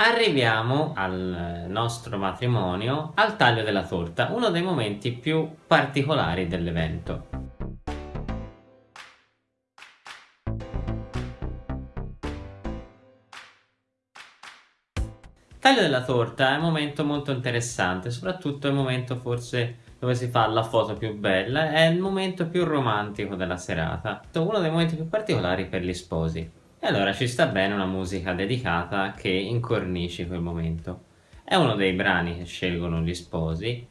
Arriviamo al nostro matrimonio, al taglio della torta, uno dei momenti più particolari dell'evento. Taglio della torta è un momento molto interessante, soprattutto è il momento forse dove si fa la foto più bella, è il momento più romantico della serata, uno dei momenti più particolari per gli sposi. E allora ci sta bene una musica dedicata che incornici quel momento. È uno dei brani che scelgono gli sposi,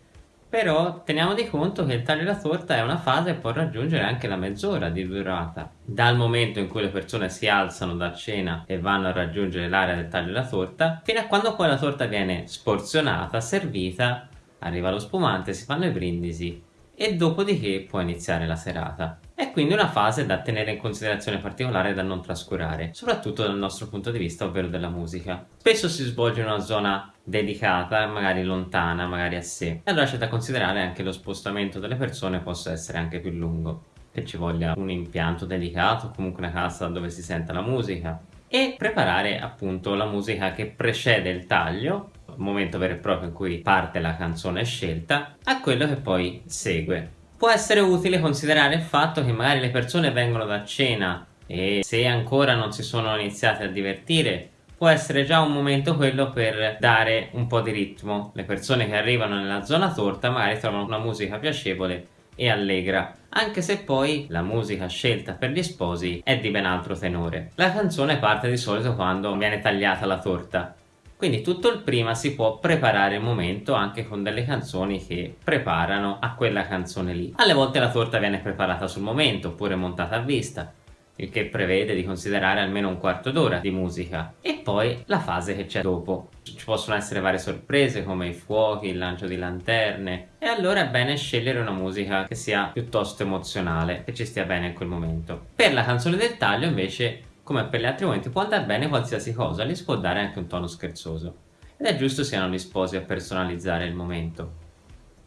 però teniamo di conto che il taglio della torta è una fase che può raggiungere anche la mezz'ora di durata. Dal momento in cui le persone si alzano da cena e vanno a raggiungere l'area del taglio della torta, fino a quando poi la torta viene sporzionata, servita, arriva lo spumante, si fanno i brindisi e dopodiché può iniziare la serata. È quindi una fase da tenere in considerazione particolare da non trascurare, soprattutto dal nostro punto di vista, ovvero della musica. Spesso si svolge in una zona dedicata, magari lontana, magari a sé. E allora c'è da considerare anche lo spostamento delle persone possa essere anche più lungo, che ci voglia un impianto dedicato, comunque una casa dove si senta la musica, e preparare appunto la musica che precede il taglio momento vero e proprio in cui parte la canzone scelta, a quello che poi segue. Può essere utile considerare il fatto che magari le persone vengono da cena e se ancora non si sono iniziate a divertire può essere già un momento quello per dare un po' di ritmo. Le persone che arrivano nella zona torta magari trovano una musica piacevole e allegra, anche se poi la musica scelta per gli sposi è di ben altro tenore. La canzone parte di solito quando viene tagliata la torta, quindi tutto il prima si può preparare il momento anche con delle canzoni che preparano a quella canzone lì. Alle volte la torta viene preparata sul momento oppure montata a vista, il che prevede di considerare almeno un quarto d'ora di musica e poi la fase che c'è dopo. Ci possono essere varie sorprese come i fuochi, il lancio di lanterne e allora è bene scegliere una musica che sia piuttosto emozionale, che ci stia bene in quel momento. Per la canzone del taglio invece come per gli altri momenti può andare bene qualsiasi cosa, gli si può dare anche un tono scherzoso. Ed è giusto siano sposi a personalizzare il momento.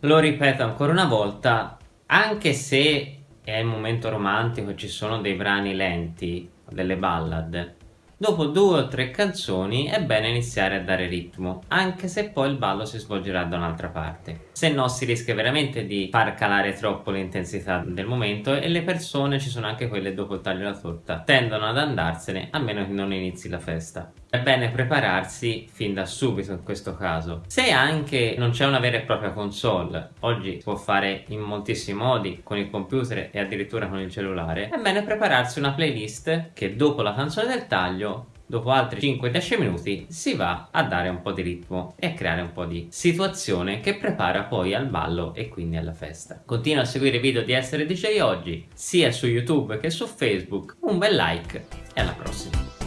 Lo ripeto ancora una volta, anche se è il momento romantico e ci sono dei brani lenti, delle ballad, Dopo due o tre canzoni è bene iniziare a dare ritmo, anche se poi il ballo si svolgerà da un'altra parte. Se no si rischia veramente di far calare troppo l'intensità del momento e le persone, ci sono anche quelle dopo il taglio della torta, tendono ad andarsene a meno che non inizi la festa. È bene prepararsi fin da subito in questo caso. Se anche non c'è una vera e propria console, oggi si può fare in moltissimi modi, con il computer e addirittura con il cellulare, è bene prepararsi una playlist che dopo la canzone del taglio dopo altri 5-10 minuti si va a dare un po' di ritmo e a creare un po' di situazione che prepara poi al ballo e quindi alla festa. Continua a seguire i video di Essere DJ oggi, sia su YouTube che su Facebook, un bel like e alla prossima!